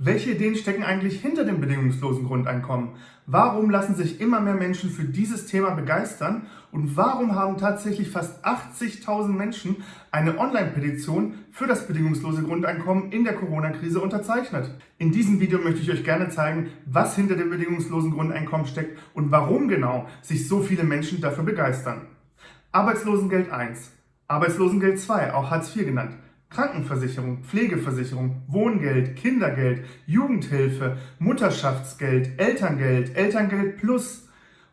Welche Ideen stecken eigentlich hinter dem bedingungslosen Grundeinkommen? Warum lassen sich immer mehr Menschen für dieses Thema begeistern? Und warum haben tatsächlich fast 80.000 Menschen eine Online-Petition für das bedingungslose Grundeinkommen in der Corona-Krise unterzeichnet? In diesem Video möchte ich euch gerne zeigen, was hinter dem bedingungslosen Grundeinkommen steckt und warum genau sich so viele Menschen dafür begeistern. Arbeitslosengeld 1, Arbeitslosengeld 2, auch Hartz IV genannt, Krankenversicherung, Pflegeversicherung, Wohngeld, Kindergeld, Jugendhilfe, Mutterschaftsgeld, Elterngeld, Elterngeld Plus,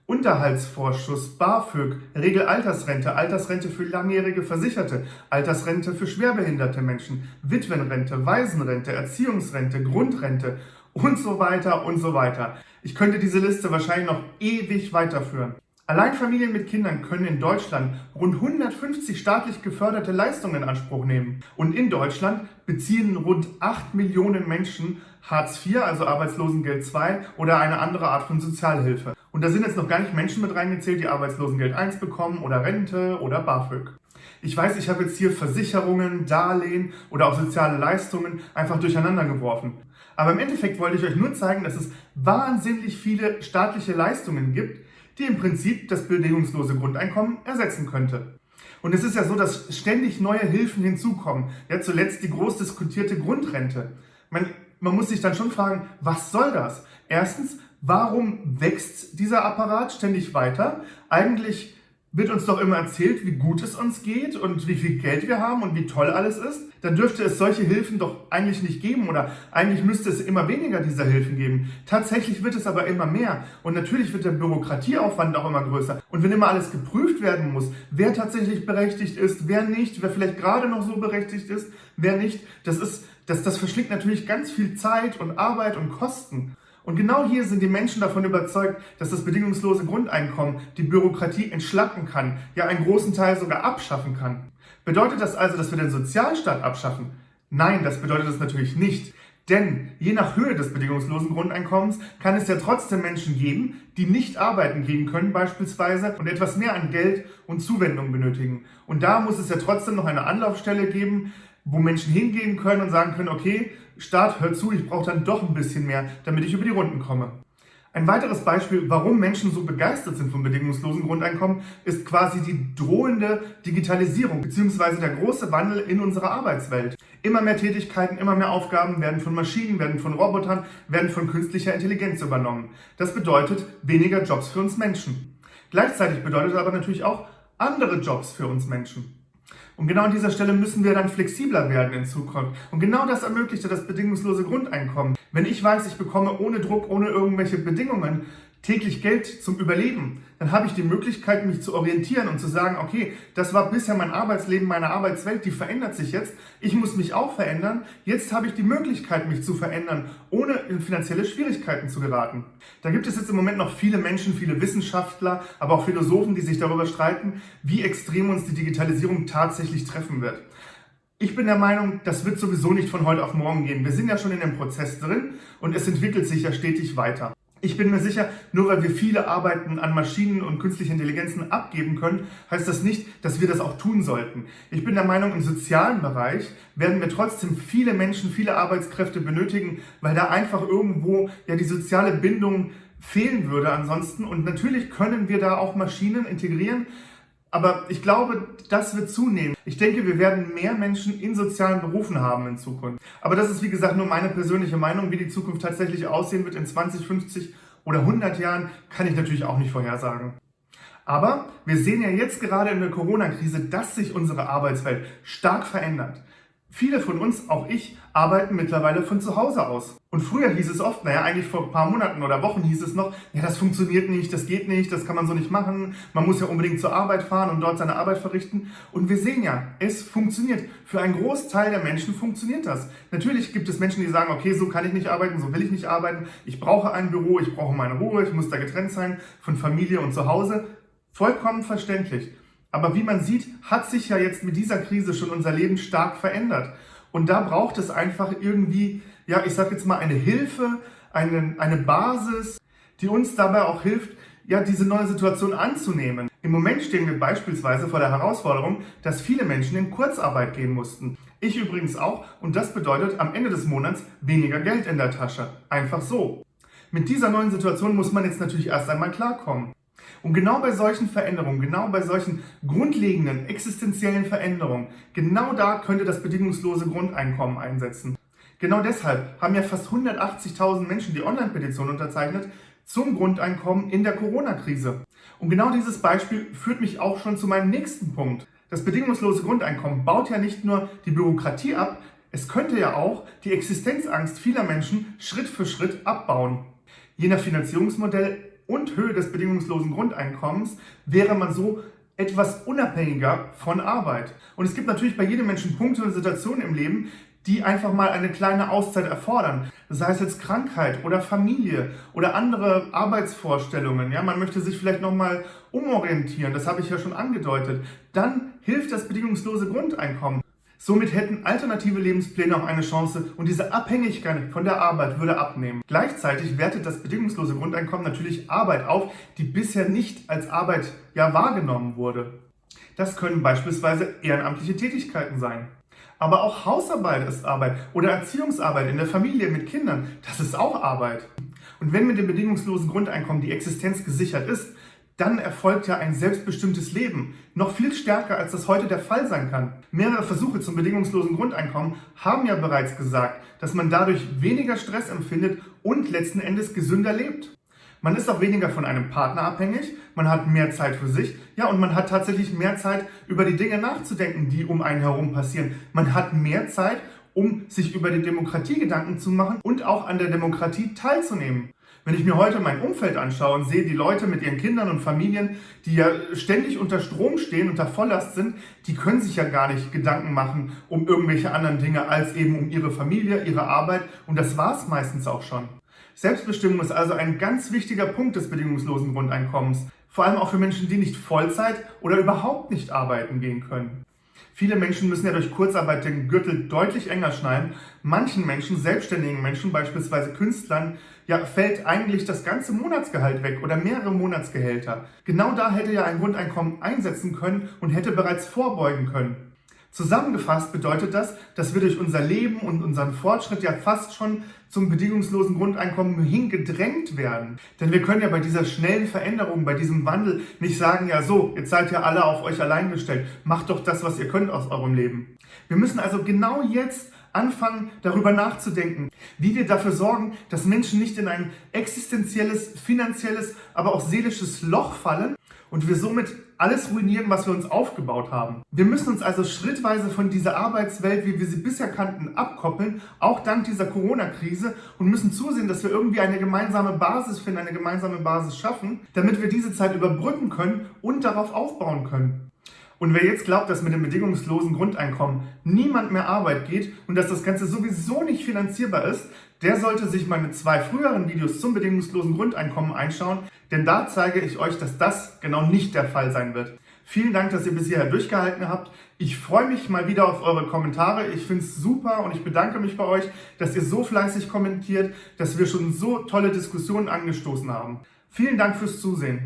Unterhaltsvorschuss, BAföG, Regelaltersrente, Altersrente für langjährige Versicherte, Altersrente für schwerbehinderte Menschen, Witwenrente, Waisenrente, Erziehungsrente, Grundrente und so weiter und so weiter. Ich könnte diese Liste wahrscheinlich noch ewig weiterführen. Allein Familien mit Kindern können in Deutschland rund 150 staatlich geförderte Leistungen in Anspruch nehmen. Und in Deutschland beziehen rund 8 Millionen Menschen Hartz IV, also Arbeitslosengeld II oder eine andere Art von Sozialhilfe. Und da sind jetzt noch gar nicht Menschen mit reingezählt, die Arbeitslosengeld I bekommen oder Rente oder BAföG. Ich weiß, ich habe jetzt hier Versicherungen, Darlehen oder auch soziale Leistungen einfach durcheinander geworfen. Aber im Endeffekt wollte ich euch nur zeigen, dass es wahnsinnig viele staatliche Leistungen gibt, die im Prinzip das bedingungslose Grundeinkommen ersetzen könnte. Und es ist ja so, dass ständig neue Hilfen hinzukommen. Ja, zuletzt die groß diskutierte Grundrente. Man, man muss sich dann schon fragen, was soll das? Erstens, warum wächst dieser Apparat ständig weiter? Eigentlich wird uns doch immer erzählt, wie gut es uns geht und wie viel Geld wir haben und wie toll alles ist, dann dürfte es solche Hilfen doch eigentlich nicht geben oder eigentlich müsste es immer weniger dieser Hilfen geben. Tatsächlich wird es aber immer mehr und natürlich wird der Bürokratieaufwand auch immer größer. Und wenn immer alles geprüft werden muss, wer tatsächlich berechtigt ist, wer nicht, wer vielleicht gerade noch so berechtigt ist, wer nicht, das ist, das, das verschlingt natürlich ganz viel Zeit und Arbeit und Kosten. Und genau hier sind die Menschen davon überzeugt, dass das bedingungslose Grundeinkommen die Bürokratie entschlacken kann, ja einen großen Teil sogar abschaffen kann. Bedeutet das also, dass wir den Sozialstaat abschaffen? Nein, das bedeutet es natürlich nicht. Denn je nach Höhe des bedingungslosen Grundeinkommens kann es ja trotzdem Menschen geben, die nicht arbeiten gehen können beispielsweise und etwas mehr an Geld und Zuwendung benötigen. Und da muss es ja trotzdem noch eine Anlaufstelle geben, wo Menschen hingehen können und sagen können, okay, Staat, hör zu, ich brauche dann doch ein bisschen mehr, damit ich über die Runden komme. Ein weiteres Beispiel, warum Menschen so begeistert sind vom bedingungslosen Grundeinkommen, ist quasi die drohende Digitalisierung bzw. der große Wandel in unserer Arbeitswelt. Immer mehr Tätigkeiten, immer mehr Aufgaben werden von Maschinen, werden von Robotern, werden von künstlicher Intelligenz übernommen. Das bedeutet weniger Jobs für uns Menschen. Gleichzeitig bedeutet aber natürlich auch andere Jobs für uns Menschen. Und genau an dieser Stelle müssen wir dann flexibler werden in Zukunft. Und genau das ermöglichte das bedingungslose Grundeinkommen. Wenn ich weiß, ich bekomme ohne Druck, ohne irgendwelche Bedingungen täglich Geld zum Überleben, dann habe ich die Möglichkeit, mich zu orientieren und zu sagen, okay, das war bisher mein Arbeitsleben, meine Arbeitswelt, die verändert sich jetzt. Ich muss mich auch verändern. Jetzt habe ich die Möglichkeit, mich zu verändern, ohne in finanzielle Schwierigkeiten zu geraten. Da gibt es jetzt im Moment noch viele Menschen, viele Wissenschaftler, aber auch Philosophen, die sich darüber streiten, wie extrem uns die Digitalisierung tatsächlich treffen wird. Ich bin der Meinung, das wird sowieso nicht von heute auf morgen gehen. Wir sind ja schon in dem Prozess drin und es entwickelt sich ja stetig weiter. Ich bin mir sicher, nur weil wir viele Arbeiten an Maschinen und künstlichen Intelligenzen abgeben können, heißt das nicht, dass wir das auch tun sollten. Ich bin der Meinung, im sozialen Bereich werden wir trotzdem viele Menschen, viele Arbeitskräfte benötigen, weil da einfach irgendwo ja die soziale Bindung fehlen würde ansonsten. Und natürlich können wir da auch Maschinen integrieren, aber ich glaube, das wird zunehmen. Ich denke, wir werden mehr Menschen in sozialen Berufen haben in Zukunft. Aber das ist, wie gesagt, nur meine persönliche Meinung. Wie die Zukunft tatsächlich aussehen wird in 20, 50 oder 100 Jahren, kann ich natürlich auch nicht vorhersagen. Aber wir sehen ja jetzt gerade in der Corona-Krise, dass sich unsere Arbeitswelt stark verändert. Viele von uns, auch ich, arbeiten mittlerweile von zu Hause aus. Und früher hieß es oft, naja, eigentlich vor ein paar Monaten oder Wochen hieß es noch, ja, das funktioniert nicht, das geht nicht, das kann man so nicht machen, man muss ja unbedingt zur Arbeit fahren und dort seine Arbeit verrichten. Und wir sehen ja, es funktioniert. Für einen Großteil der Menschen funktioniert das. Natürlich gibt es Menschen, die sagen, okay, so kann ich nicht arbeiten, so will ich nicht arbeiten, ich brauche ein Büro, ich brauche meine Ruhe, ich muss da getrennt sein von Familie und zu Hause. Vollkommen verständlich. Aber wie man sieht, hat sich ja jetzt mit dieser Krise schon unser Leben stark verändert. Und da braucht es einfach irgendwie, ja, ich sag jetzt mal eine Hilfe, eine, eine Basis, die uns dabei auch hilft, ja, diese neue Situation anzunehmen. Im Moment stehen wir beispielsweise vor der Herausforderung, dass viele Menschen in Kurzarbeit gehen mussten. Ich übrigens auch und das bedeutet am Ende des Monats weniger Geld in der Tasche. Einfach so. Mit dieser neuen Situation muss man jetzt natürlich erst einmal klarkommen. Und genau bei solchen Veränderungen, genau bei solchen grundlegenden, existenziellen Veränderungen, genau da könnte das bedingungslose Grundeinkommen einsetzen. Genau deshalb haben ja fast 180.000 Menschen die Online-Petition unterzeichnet zum Grundeinkommen in der Corona-Krise. Und genau dieses Beispiel führt mich auch schon zu meinem nächsten Punkt. Das bedingungslose Grundeinkommen baut ja nicht nur die Bürokratie ab, es könnte ja auch die Existenzangst vieler Menschen Schritt für Schritt abbauen. Je nach Finanzierungsmodell und Höhe des bedingungslosen Grundeinkommens wäre man so etwas unabhängiger von Arbeit. Und es gibt natürlich bei jedem Menschen Punkte und Situationen im Leben, die einfach mal eine kleine Auszeit erfordern. Sei es jetzt Krankheit oder Familie oder andere Arbeitsvorstellungen. Ja, man möchte sich vielleicht nochmal umorientieren, das habe ich ja schon angedeutet. Dann hilft das bedingungslose Grundeinkommen. Somit hätten alternative Lebenspläne auch eine Chance und diese Abhängigkeit von der Arbeit würde abnehmen. Gleichzeitig wertet das bedingungslose Grundeinkommen natürlich Arbeit auf, die bisher nicht als Arbeit ja wahrgenommen wurde. Das können beispielsweise ehrenamtliche Tätigkeiten sein. Aber auch Hausarbeit ist Arbeit oder Erziehungsarbeit in der Familie mit Kindern, das ist auch Arbeit. Und wenn mit dem bedingungslosen Grundeinkommen die Existenz gesichert ist, dann erfolgt ja ein selbstbestimmtes Leben. Noch viel stärker, als das heute der Fall sein kann. Mehrere Versuche zum bedingungslosen Grundeinkommen haben ja bereits gesagt, dass man dadurch weniger Stress empfindet und letzten Endes gesünder lebt. Man ist auch weniger von einem Partner abhängig, man hat mehr Zeit für sich, ja, und man hat tatsächlich mehr Zeit, über die Dinge nachzudenken, die um einen herum passieren. Man hat mehr Zeit, um sich über die Demokratie Gedanken zu machen und auch an der Demokratie teilzunehmen. Wenn ich mir heute mein Umfeld anschaue und sehe die Leute mit ihren Kindern und Familien, die ja ständig unter Strom stehen, unter Volllast sind, die können sich ja gar nicht Gedanken machen um irgendwelche anderen Dinge als eben um ihre Familie, ihre Arbeit und das war es meistens auch schon. Selbstbestimmung ist also ein ganz wichtiger Punkt des bedingungslosen Grundeinkommens, vor allem auch für Menschen, die nicht Vollzeit oder überhaupt nicht arbeiten gehen können. Viele Menschen müssen ja durch Kurzarbeit den Gürtel deutlich enger schneiden. Manchen Menschen, selbstständigen Menschen, beispielsweise Künstlern, ja, fällt eigentlich das ganze Monatsgehalt weg oder mehrere Monatsgehälter. Genau da hätte ja ein Grundeinkommen einsetzen können und hätte bereits vorbeugen können. Zusammengefasst bedeutet das, dass wir durch unser Leben und unseren Fortschritt ja fast schon zum bedingungslosen Grundeinkommen hingedrängt werden. Denn wir können ja bei dieser schnellen Veränderung, bei diesem Wandel nicht sagen, ja so, jetzt seid ihr alle auf euch allein gestellt, macht doch das, was ihr könnt aus eurem Leben. Wir müssen also genau jetzt anfangen, darüber nachzudenken, wie wir dafür sorgen, dass Menschen nicht in ein existenzielles, finanzielles, aber auch seelisches Loch fallen und wir somit alles ruinieren, was wir uns aufgebaut haben. Wir müssen uns also schrittweise von dieser Arbeitswelt, wie wir sie bisher kannten, abkoppeln, auch dank dieser Corona-Krise und müssen zusehen, dass wir irgendwie eine gemeinsame Basis finden, eine gemeinsame Basis schaffen, damit wir diese Zeit überbrücken können und darauf aufbauen können. Und wer jetzt glaubt, dass mit dem bedingungslosen Grundeinkommen niemand mehr Arbeit geht und dass das Ganze sowieso nicht finanzierbar ist, der sollte sich meine zwei früheren Videos zum bedingungslosen Grundeinkommen einschauen, denn da zeige ich euch, dass das genau nicht der Fall sein wird. Vielen Dank, dass ihr bis hierher durchgehalten habt. Ich freue mich mal wieder auf eure Kommentare. Ich finde es super und ich bedanke mich bei euch, dass ihr so fleißig kommentiert, dass wir schon so tolle Diskussionen angestoßen haben. Vielen Dank fürs Zusehen.